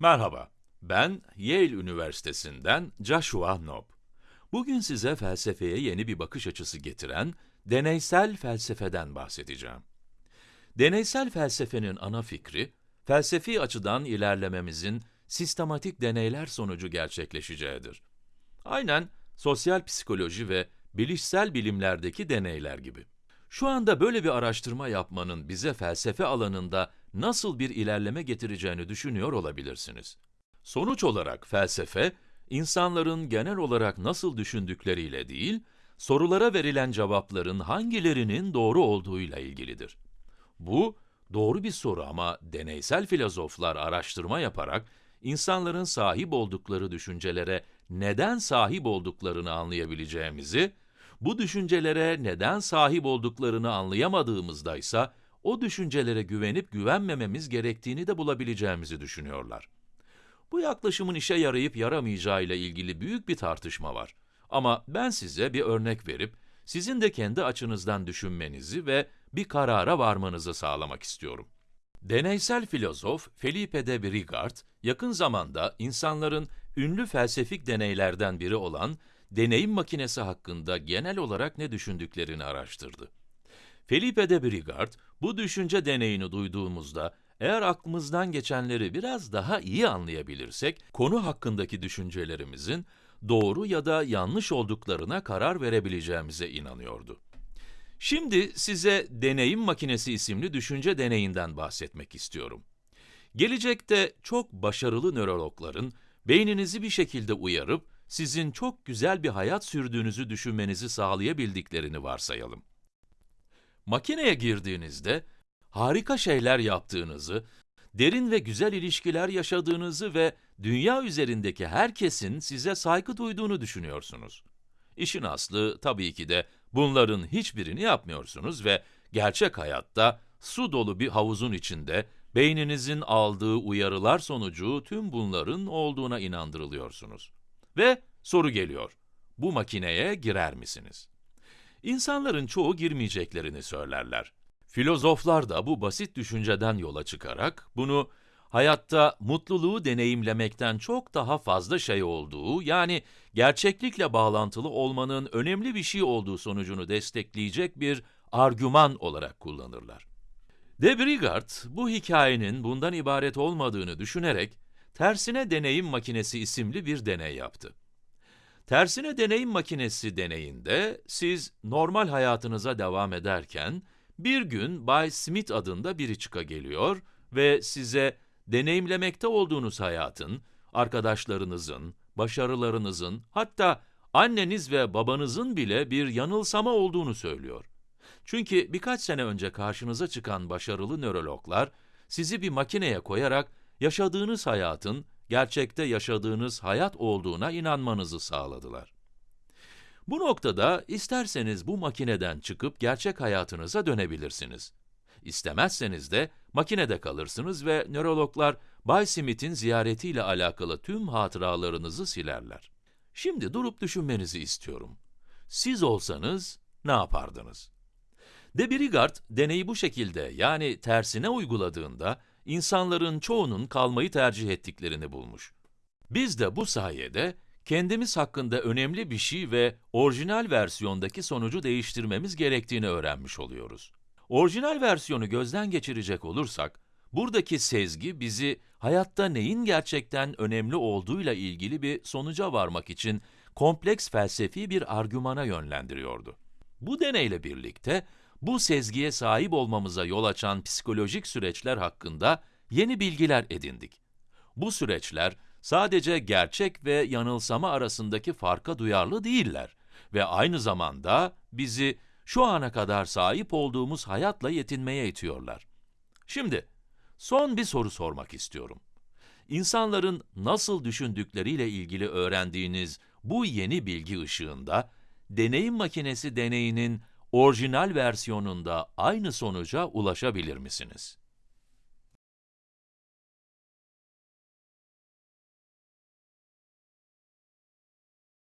Merhaba, ben Yale Üniversitesi'nden Joshua Knopp. Bugün size felsefeye yeni bir bakış açısı getiren deneysel felsefeden bahsedeceğim. Deneysel felsefenin ana fikri, felsefi açıdan ilerlememizin sistematik deneyler sonucu gerçekleşeceğidir. Aynen sosyal psikoloji ve bilişsel bilimlerdeki deneyler gibi. Şu anda böyle bir araştırma yapmanın bize felsefe alanında nasıl bir ilerleme getireceğini düşünüyor olabilirsiniz. Sonuç olarak felsefe, insanların genel olarak nasıl düşündükleriyle değil, sorulara verilen cevapların hangilerinin doğru olduğuyla ilgilidir. Bu, doğru bir soru ama deneysel filozoflar araştırma yaparak, insanların sahip oldukları düşüncelere neden sahip olduklarını anlayabileceğimizi, bu düşüncelere neden sahip olduklarını anlayamadığımızda ise o düşüncelere güvenip güvenmememiz gerektiğini de bulabileceğimizi düşünüyorlar. Bu yaklaşımın işe yarayıp yaramayacağı ile ilgili büyük bir tartışma var. Ama ben size bir örnek verip, sizin de kendi açınızdan düşünmenizi ve bir karara varmanızı sağlamak istiyorum. Deneysel filozof Felipe de Brigard, yakın zamanda insanların ünlü felsefik deneylerden biri olan deneyim makinesi hakkında genel olarak ne düşündüklerini araştırdı. Felipe de Brigard, bu düşünce deneyini duyduğumuzda, eğer aklımızdan geçenleri biraz daha iyi anlayabilirsek, konu hakkındaki düşüncelerimizin doğru ya da yanlış olduklarına karar verebileceğimize inanıyordu. Şimdi size deneyim makinesi isimli düşünce deneyinden bahsetmek istiyorum. Gelecekte çok başarılı nörologların beyninizi bir şekilde uyarıp sizin çok güzel bir hayat sürdüğünüzü düşünmenizi sağlayabildiklerini varsayalım. Makineye girdiğinizde harika şeyler yaptığınızı, derin ve güzel ilişkiler yaşadığınızı ve dünya üzerindeki herkesin size saygı duyduğunu düşünüyorsunuz. İşin aslı tabii ki de bunların hiçbirini yapmıyorsunuz ve gerçek hayatta su dolu bir havuzun içinde beyninizin aldığı uyarılar sonucu tüm bunların olduğuna inandırılıyorsunuz. Ve soru geliyor, bu makineye girer misiniz? İnsanların çoğu girmeyeceklerini söylerler. Filozoflar da bu basit düşünceden yola çıkarak bunu hayatta mutluluğu deneyimlemekten çok daha fazla şey olduğu, yani gerçeklikle bağlantılı olmanın önemli bir şey olduğu sonucunu destekleyecek bir argüman olarak kullanırlar. De Brigard, bu hikayenin bundan ibaret olmadığını düşünerek, tersine deneyim makinesi isimli bir deney yaptı. Tersine deneyim makinesi deneyinde, siz normal hayatınıza devam ederken, bir gün Bay Smith adında biri çıka geliyor ve size deneyimlemekte olduğunuz hayatın, arkadaşlarınızın, başarılarınızın, hatta anneniz ve babanızın bile bir yanılsama olduğunu söylüyor. Çünkü birkaç sene önce karşınıza çıkan başarılı nörologlar, sizi bir makineye koyarak yaşadığınız hayatın, gerçekte yaşadığınız hayat olduğuna inanmanızı sağladılar. Bu noktada isterseniz bu makineden çıkıp gerçek hayatınıza dönebilirsiniz. İstemezseniz de makinede kalırsınız ve nörologlar Bay Smith'in ziyaretiyle alakalı tüm hatıralarınızı silerler. Şimdi durup düşünmenizi istiyorum. Siz olsanız ne yapardınız? De Brigard, deneyi bu şekilde yani tersine uyguladığında, insanların çoğunun kalmayı tercih ettiklerini bulmuş. Biz de bu sayede, kendimiz hakkında önemli bir şey ve orijinal versiyondaki sonucu değiştirmemiz gerektiğini öğrenmiş oluyoruz. Orijinal versiyonu gözden geçirecek olursak, buradaki sezgi bizi hayatta neyin gerçekten önemli olduğuyla ilgili bir sonuca varmak için kompleks felsefi bir argümana yönlendiriyordu. Bu deneyle birlikte, bu sezgiye sahip olmamıza yol açan psikolojik süreçler hakkında yeni bilgiler edindik. Bu süreçler, sadece gerçek ve yanılsama arasındaki farka duyarlı değiller ve aynı zamanda bizi şu ana kadar sahip olduğumuz hayatla yetinmeye itiyorlar. Şimdi, son bir soru sormak istiyorum. İnsanların nasıl düşündükleriyle ilgili öğrendiğiniz bu yeni bilgi ışığında, deneyim makinesi deneyinin orijinal versiyonunda aynı sonuca ulaşabilir misiniz?